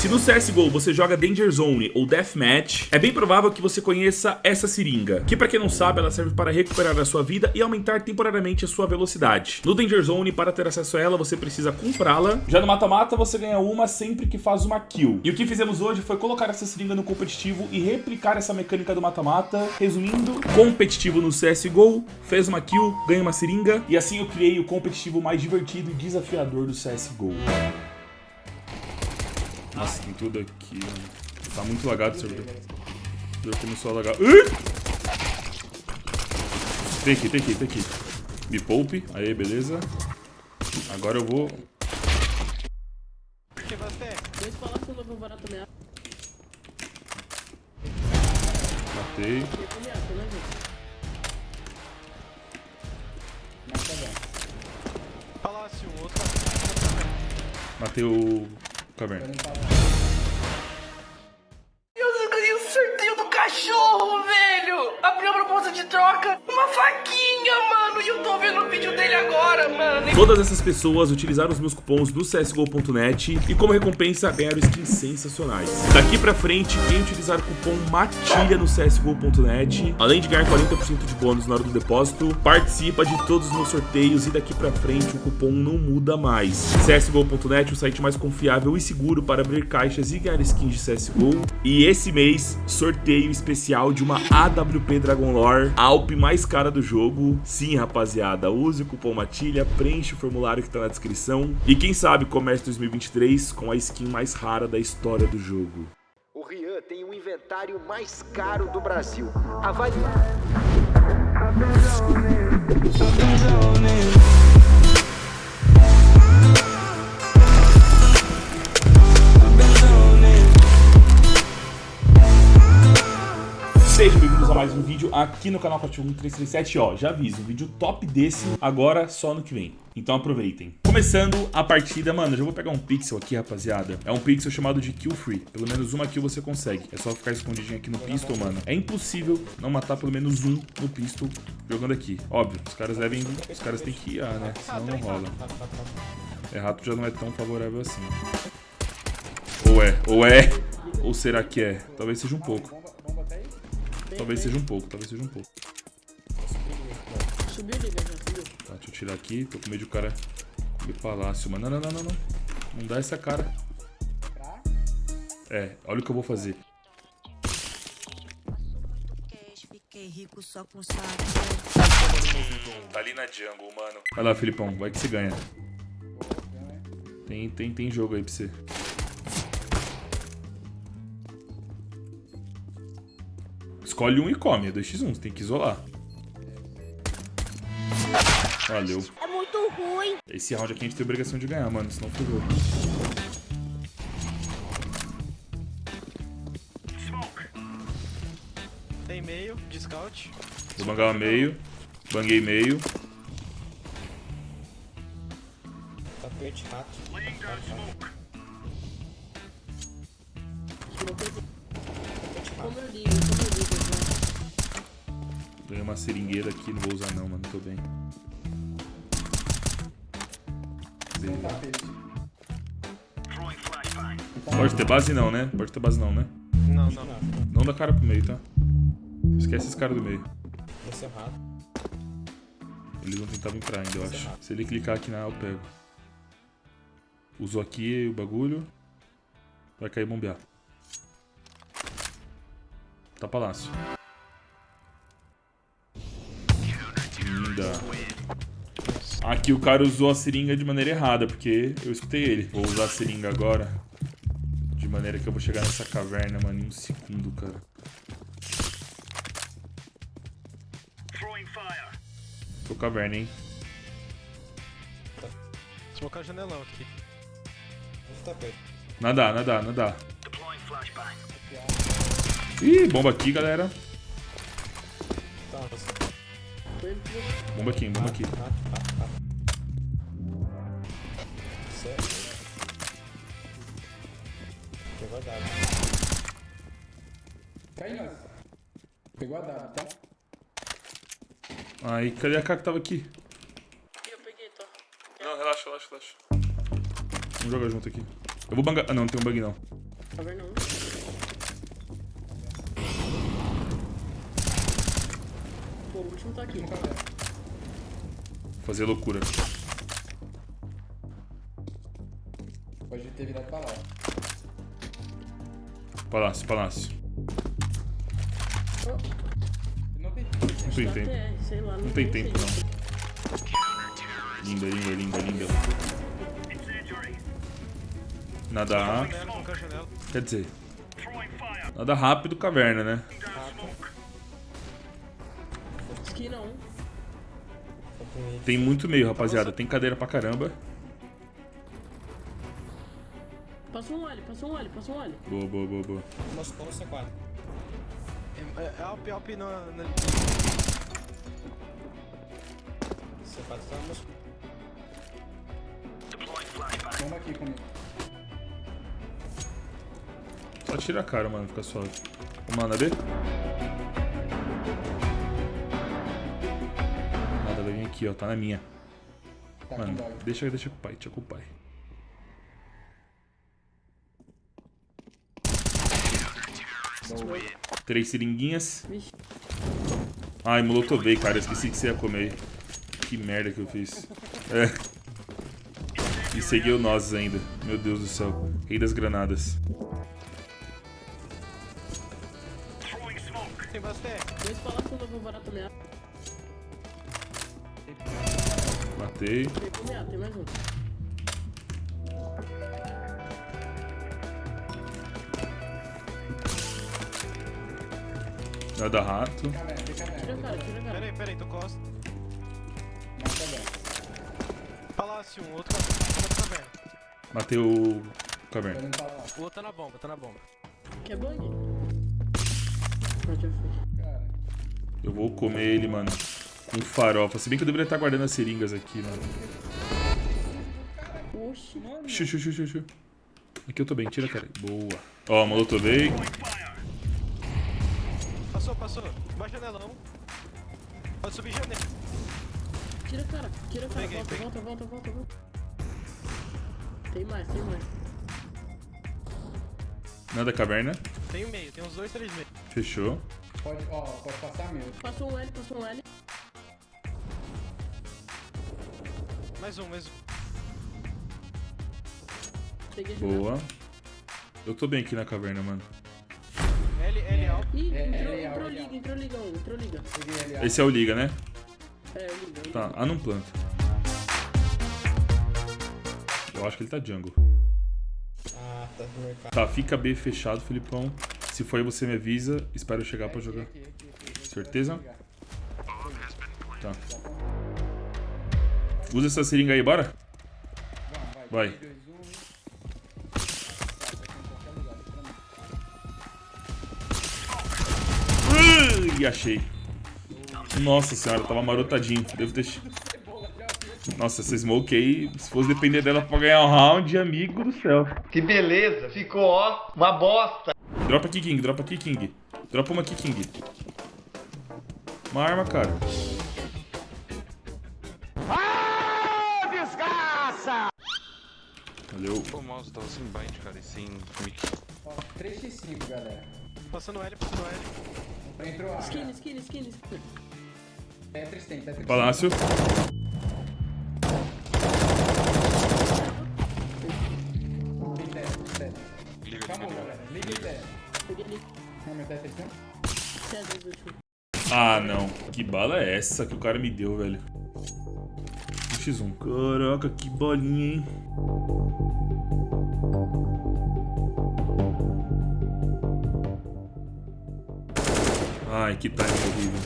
Se no CSGO você joga Danger Zone ou Deathmatch, é bem provável que você conheça essa seringa, que pra quem não sabe, ela serve para recuperar a sua vida e aumentar temporariamente a sua velocidade. No Danger Zone, para ter acesso a ela, você precisa comprá-la. Já no mata-mata, você ganha uma sempre que faz uma kill. E o que fizemos hoje foi colocar essa seringa no competitivo e replicar essa mecânica do mata-mata. Resumindo, competitivo no CSGO, fez uma kill, ganha uma seringa, e assim eu criei o competitivo mais divertido e desafiador do CSGO. Nossa, tem tudo aqui, mano. Tá muito lagado o servidor. O servidor começou a lagar. Ih! Tem aqui, tem aqui, tem aqui. Me poupe. Aí, beleza. Agora eu vou... Também. Matei. Outra. Matei o... Caverna. Eu ganhei o sorteio do cachorro, velho! Abriu a proposta de troca, uma faquinha, vídeo dele agora, mano! Todas essas pessoas utilizaram os meus cupons do CSGO.net e como recompensa ganharam skins sensacionais. Daqui pra frente, quem utilizar o cupom MATILHA no CSGO.net, além de ganhar 40% de bônus na hora do depósito, participa de todos os meus sorteios e daqui pra frente o cupom não muda mais. CSGO.net, o site mais confiável e seguro para abrir caixas e ganhar skins de CSGO. E esse mês, sorteio especial de uma AWP Dragon Lore, a Alp mais cara do jogo. Sim, rapaziada, use o cupom MATILHA, preenche o formulário que tá na descrição. E quem sabe comece 2023 com a skin mais rara da história do jogo. O Rian tem o inventário mais caro do Brasil. Avalie. Mais um vídeo aqui no canal Cativo 1337. Ó, já aviso, vídeo top desse agora só no que vem. Então aproveitem. Começando a partida, mano, já vou pegar um pixel aqui, rapaziada. É um pixel chamado de kill free. Pelo menos uma kill você consegue. É só ficar escondidinho aqui no pistol, mano. É impossível não matar pelo menos um no pistol jogando aqui. Óbvio, os caras devem... Os caras têm que ir, ah, né? Senão não rola. É, rato já não é tão favorável assim. Ou é, ou é, ou será que é? Talvez seja um pouco. Talvez seja um pouco, talvez seja um pouco. Subiu, já subiu. Tá, deixa eu tirar aqui, tô com medo de o cara comer palácio, mano. Não, não, não, não, não. Não dá essa cara. É, olha o que eu vou fazer. Tá ali na jungle, mano. Vai lá, Filipão, vai que você ganha. Tem, tem, tem jogo aí pra você. Escolhe um e come, é 2x1, você tem que isolar. Valeu. É muito ruim. Esse round aqui a gente tem obrigação de ganhar, mano, senão ferrou. Tem meio, de scout. Vou bangar meio, banguei meio. Tapete rato. Ganhei uma seringueira aqui, não vou usar não, mano, tô bem. Pode ter base não, né? Pode ter base não, né? Não, não, não. Não dá cara pro meio, tá? Esquece esse cara do meio. Esse é rato. Eles vão tentar vir pra ainda, eu acho. Se ele clicar aqui na A, eu pego. Usou aqui o bagulho. Vai cair bombear. Tá palácio. Linda. Aqui o cara usou a seringa de maneira errada, porque eu escutei ele. Vou usar a seringa agora. De maneira que eu vou chegar nessa caverna, mano, em um segundo, cara. Tô caverna, hein? Smocar janelão aqui. Nada, nada, nada. Ih, bomba aqui, galera. Tá. Bomba aqui, bomba aqui. Pegou a dado. Cai, nós. Pegou a W, tá? Aí, cadê a cara que tava aqui? Eu peguei, tô. Não, relaxa, relaxa, relaxa. Vamos jogar junto aqui. Eu vou bangar. Ah, não, não tem um bug não. Caverna 1. Pô, o último tá aqui. Fazer loucura. Pode ter virado pra lá. Palácio, palácio. Não tem Não tem tempo. Sei lá. Não tem sei. tempo, não. Linda, linda, linda, linda. Nada rápido. Quer dizer. Nada rápido, caverna, né? Tem muito meio, rapaziada. Tem cadeira pra caramba. Passa um olho, passa um olho, passa um olho. Boa, boa, boa, boa. Moscou no C4. É, é Alp, Alp na, na... C4 tá no Moscou. Vamos aqui comigo. Só tira a cara, mano. Fica suave. Vamos lá na B? Aqui, ó. Tá na minha. Tá Mano, deixa, deixa com o pai, deixa com o pai. Três seringuinhas. Ai, molotovei, cara. Eu esqueci que você ia comer. Que merda que eu fiz. É. E seguiu nós ainda. Meu Deus do céu. Rei das granadas. Tem bastante. Dois palácios levou barato meado. Matei. Tem mais um. Nada rato. Tira a cara, tira a cara. Pera aí, pera aí, tô costa. Palácio, um, outro caverna. Matei o caverna. O outro tá na bomba, tá na bomba. Que é. Cara, Eu vou comer ele, mano. Com farofa. Se bem que eu deveria estar guardando as seringas aqui, mano. Oxi. Xu, xu, xu, xu, xu. Aqui eu tô bem, tira, cara. Boa. Ó, molotovei. Passou, passou. Vai janelão. Pode subir janela. Tira a cara, tira a cara. Peguei, Volta, peguei. volta, volta, volta, volta. Tem mais, tem mais. Nada caverna. Tem um meio, tem uns dois, três meios. Fechou. pode, ó, pode passar meu. Passou um L, passou um L. Mais um, mais um. A. Boa. Eu tô bem aqui na caverna, mano. L, L, Alp. Ih, É, entrou, é, é, entrou é, liga, entrou liga um, entrou liga. Peguei ali, ó. Esse é o Liga, né? É, liga. Tá, ah, não planta. Eu acho que ele tá jungle. Ah, tá no mercado. Tá, fica B fechado, Felipão. Se for aí, você me avisa. Espero eu chegar pra jogar. Certeza? Tá. Usa essa seringa aí, bora? Vai. vai. 3, 2, 1. Aqui em qualquer lugar. pra mim. Ui, achei. Nossa senhora, tava marotadinho. Devo ter. Nossa, essa smoke aí, se fosse depender dela pra ganhar um round, amigo do céu. Que beleza, ficou ó, uma bosta. Dropa aqui, King, dropa aqui, King. Dropa uma aqui, King. Uma arma, cara. Valeu. O mouse tava sem bind, cara, e sem mic. Ó, 3x5, galera. Passando L, passando L. Entrou A. Skin, skin, skin, skin. Tetris tem, Tetris Palácio. Ah, não. Que bala é essa que o cara me deu, velho? Um X1. Caraca, que bolinha, hein? Ai, que time horrível.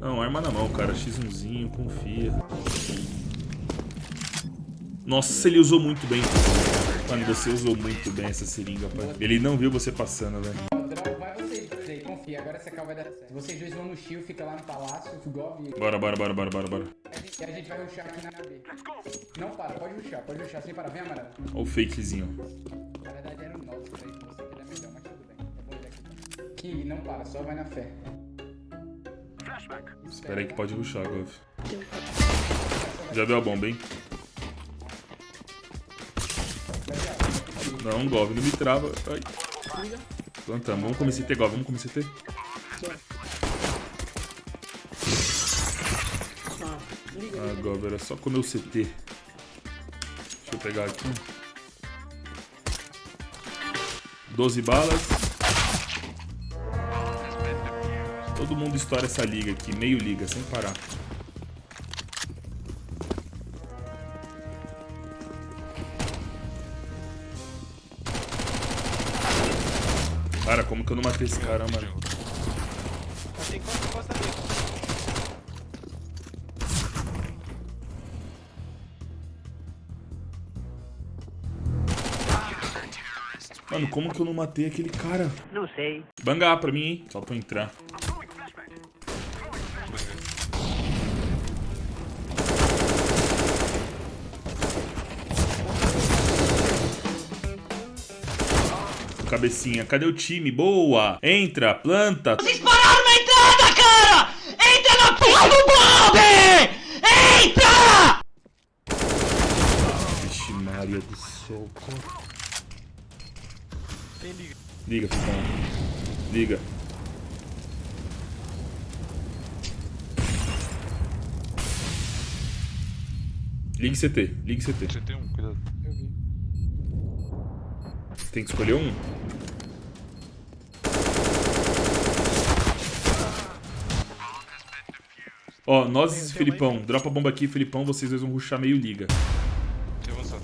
Não, arma na mão, cara. X1zinho, confia. Nossa, ele usou muito bem. Mano, você usou muito bem essa seringa, pai. Ele não viu você passando, velho. Confia. Agora essa cal vai dar certo. Vocês dois vão no shield, fica lá no palácio, Gov Bora, bora, bora, bora, bora, bora. A gente, a gente vai rushar aqui na B. Não para, pode rushar, pode rushar sem parar. Vem, amarelo. Olha o fakezinho. Na verdade era um 9 pra isso, você que dá melhor, mas tudo bem. Eu vou olhar aqui. King, não para, só vai na fé. Espera aí que pode rushar, Gov. Já deu a bomba, hein? Não, Gov, não me trava. Ai. Plantamos. Vamos comer CT, Gov. Vamos comer CT. Gov, era só comer o CT. Deixa eu pegar aqui. 12 balas. Todo mundo estoura essa liga aqui, meio liga, sem parar. Cara, como que eu não matei esse cara, mano? Mano, como que eu não matei aquele cara? Não sei. Bangar pra mim, hein? Só pra eu entrar. Cabecinha, cadê o time? Boa! Entra, planta. Vocês pararam na entrada, cara! Entra na porra do bombe! Entra! Vixe, Maria do céu. Tem liga. Liga, Fifão. Liga. Ligue CT, ligue CT. Você tem um, cuidado. Eu vi. Tem que escolher um. Ó, nós e Felipão. Dropa a bomba aqui, Felipão. Vocês dois vão rushar meio liga. Tem avançado.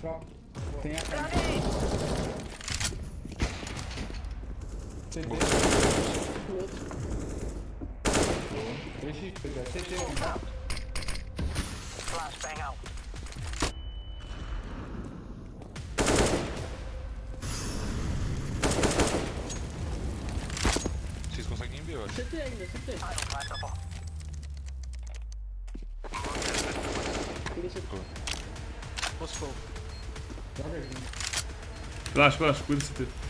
Só. Tem a cara. CT. Deixa eu pegar. CT? Vocês conseguem ver, eu acho. CT ainda, CT. Relaxa, relaxa, cuida do CT.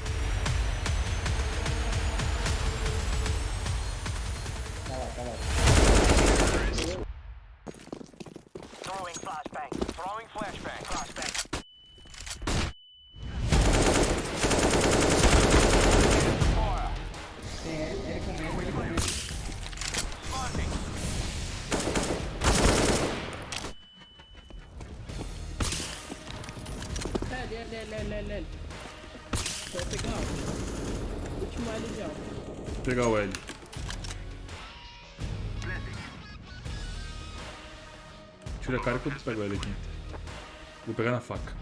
Pego o L aqui. Vou pegar na faca.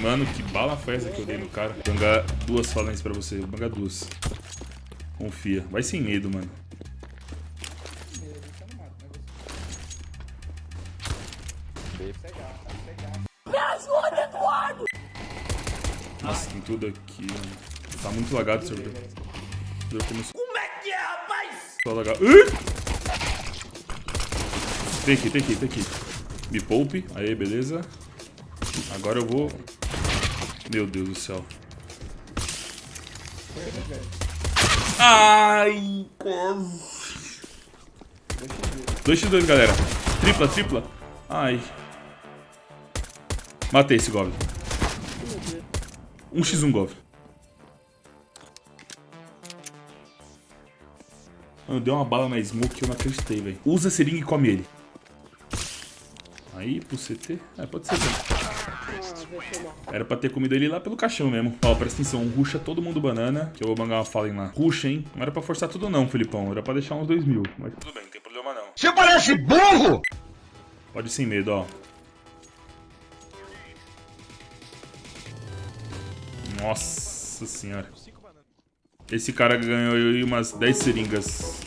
Mano, que bala foi essa que eu dei no cara? Vou bangar duas falências pra você. Vou bangar duas. Confia. Vai sem medo, mano. Tá? Pegar, tá pegar. Nossa, tem tudo aqui, mano. Tá muito lagado o servidor. O servidor começou Como é que é, rapaz? lagar. Ih! Tem aqui, tem aqui, tem aqui. Me poupe. Aí, beleza. Agora eu vou... Meu Deus do céu. Ai, quase. 2x2, galera. Tripla, tripla. Ai. Matei esse Goblin. 1x1 Goblin. Mano, deu uma bala na smoke que eu não acreditei, velho. Usa seringa e come ele. Aí, pro CT. É, pode ser também. Era pra ter comido ele lá pelo caixão mesmo. Ó, presta atenção. Ruxa todo mundo banana. Que eu vou bangar uma fala lá. Ruxa, hein? Não era pra forçar tudo não, Felipão. Era pra deixar uns 2 mil. Mas tudo bem, não tem problema não. Você parece burro! Pode ir sem medo, ó. Nossa senhora. Esse cara ganhou aí umas 10 seringas.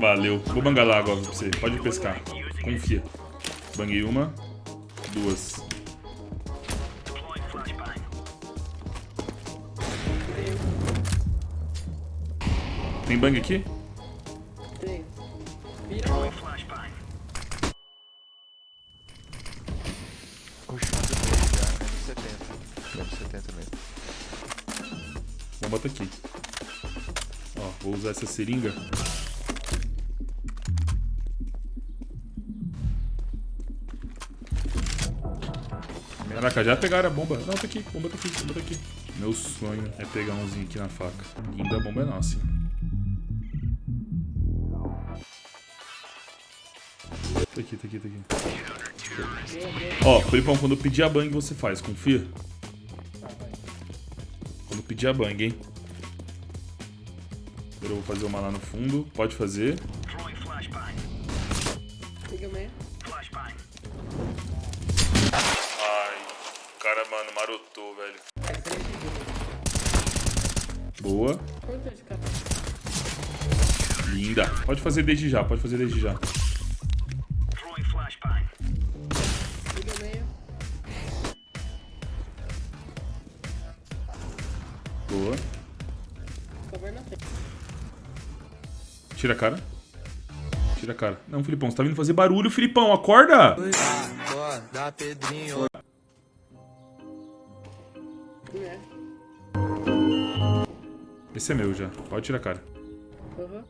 Valeu. Vou bangar lá agora pra você. Pode pescar. Confia. Banguei uma. Duas. Tem bang aqui? Tem. Vira. Continuando bem já, menos 70. Menos 70 mesmo. Bomba tá aqui. Ó, vou usar essa seringa. Caraca, já pegaram a bomba. Não, tá aqui, bomba tá aqui, bomba tá aqui. Meu sonho é pegar umzinho aqui na faca. Linda, a bomba é nossa, hein? Tá aqui, tá aqui, tá aqui. Ó, Felipão, quando eu pedir a bang, você faz, confia? Quando pedir a bang, hein? Agora eu vou fazer uma lá no fundo. Pode fazer. Mano, marotou, velho. Boa. Linda. Pode fazer desde já, pode fazer desde já. Boa. Tira a cara. Tira a cara. Não, Filipão, você tá vindo fazer barulho, Filipão, acorda! É. Esse é meu já. Pode tirar a cara. Aham.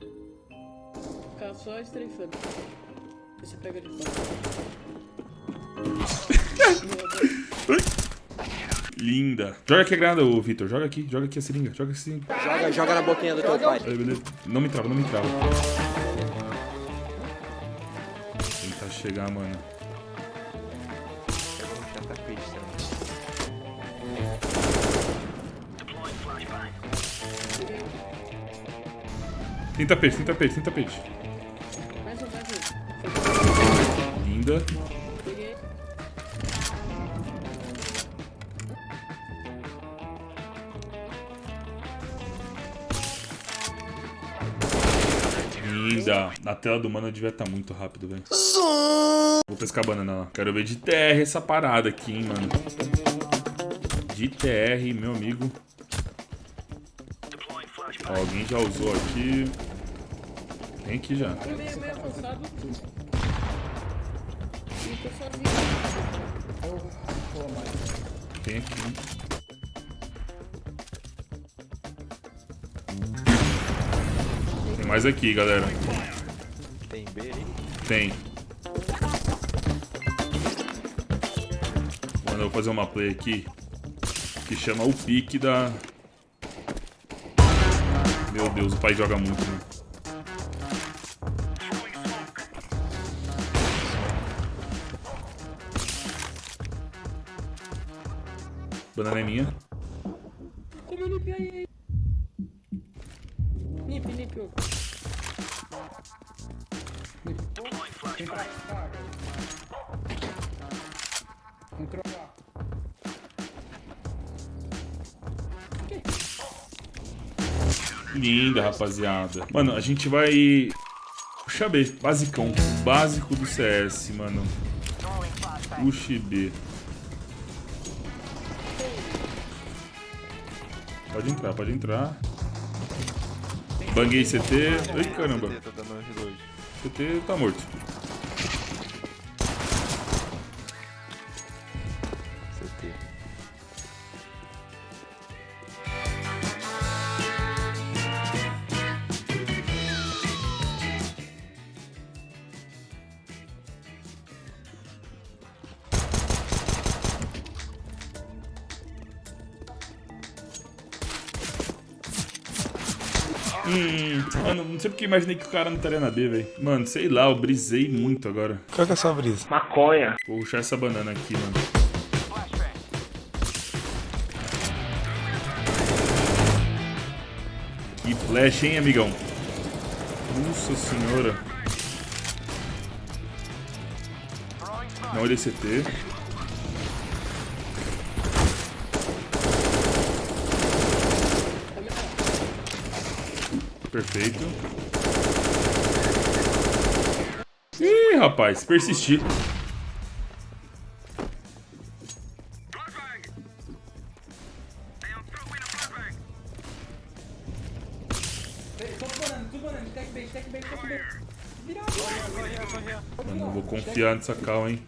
Ficar só estreifando. Você pega de fora. Linda. Joga aqui a granada, ô Vitor. Joga aqui, joga aqui a seringa. Joga a seringa. Joga, joga na boquinha do teu pai. Aí, beleza. Não me trava, não me trava. Tentar chegar, mano. Tem tapete, tem tapete, tem tapete. Mais um, mais um. Linda. Linda. Na tela do mano devia estar muito rápido, velho. Vou pescar banana lá. Quero ver de TR essa parada aqui, hein, mano. De TR, meu amigo. Ó, alguém já usou aqui. Tem aqui já. Tô meio, meio avançado. Tô sozinho. Tem aqui. Tem mais aqui, galera. Tem B aí? Tem. Mano, eu vou fazer uma play aqui que chama o pique da. Meu Deus, o pai joga muito, né? Banana é minha. Como eu limpei aí? Pra cá. Entrou lá. Linda, rapaziada. Mano, a gente vai. Puxa B, basicão. Básico do CS, mano. Puxa B. Pode entrar, pode entrar. Banguei CT. Ai, caramba. Tá. CT tá morto. Porque imaginei que o cara não estaria na B, velho. Mano, sei lá, eu brisei muito agora. Qual que é a sua brisa? Vou puxar essa banana aqui, mano. Que flash, hein, amigão? Nossa senhora. Não olha CT. Perfeito. Ih, rapaz, persistir. Ei, tô banana frente, tech bait, tech bait. Virado. Mano, não vou confiar nessa cal, hein?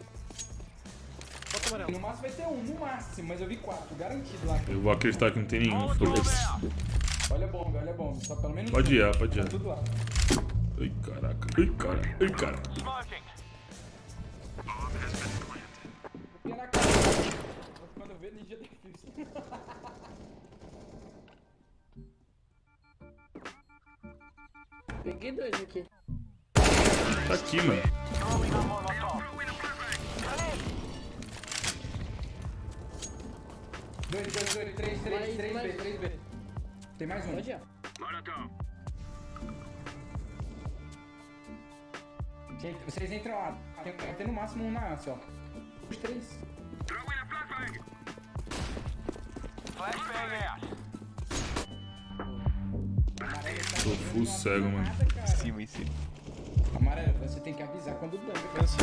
No máximo vai ter um, no máximo, mas eu vi quatro, garantido lá. Eu vou acreditar que não tem nenhum. foda-se. Olha a bomba, olha a bomba, só pelo menos Pode ir, ah, pode ir. Tá tudo lá. Ai, caraca. Ai, cara. Ai, cara. Ver, ninja defuse. Peguei dois aqui. Tá aqui, mano. Dois, dois, dois, três, três, Mais, três mais. B, três B. Tem mais um. Pode ir. Vocês entram lá. Tem, tem no máximo um na A, só. Os três. Tô full cego, mano. Em cima, em cima. Amarelo, você tem que avisar quando dá. Cansa.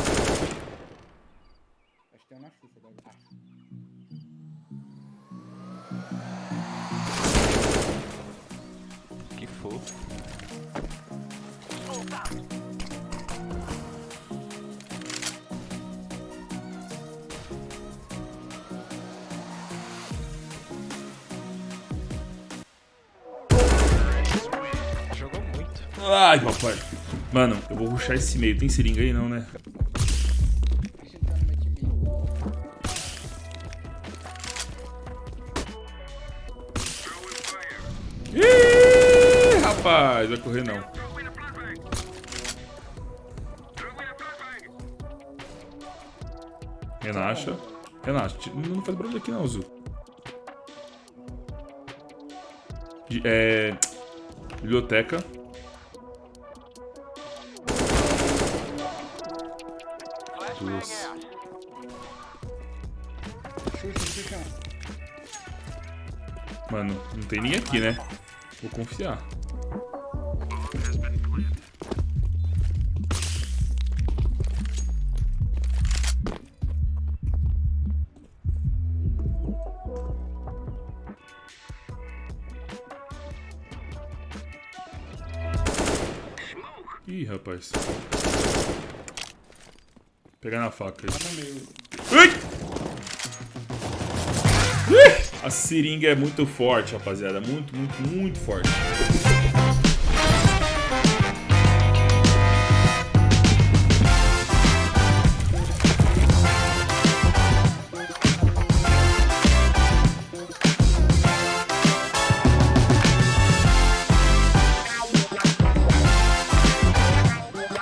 Ai, papai. Mano, eu vou ruxar esse meio. Tem seringa aí não, né? Ih, rapaz, vai correr não. Relaxa. Relaxa. Não faz barulho aqui não, Zu. É... Biblioteca. Mano, não tem nem aqui, né? Vou confiar. Ih, rapaz. Pegar na faca! Ui! A seringa é muito forte, rapaziada. Muito, muito, muito forte.